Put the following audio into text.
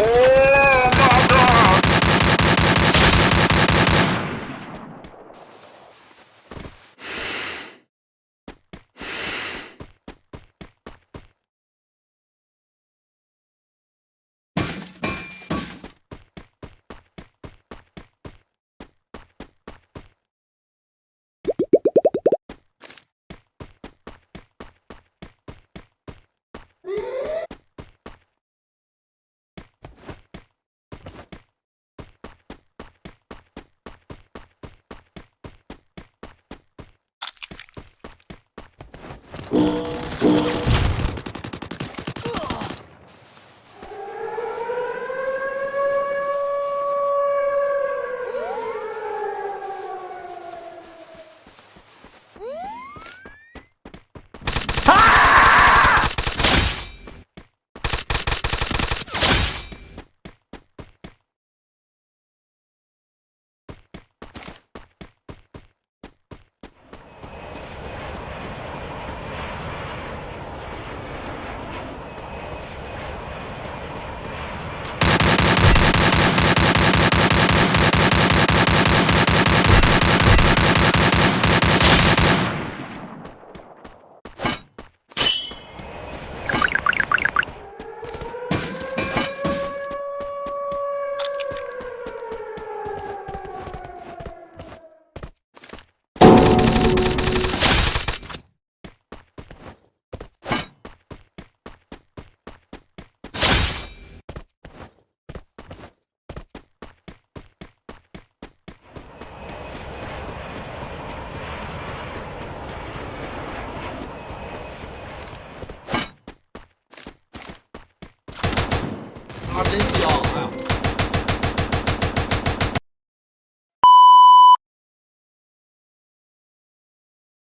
Oh! Oh. 真香，哎呀。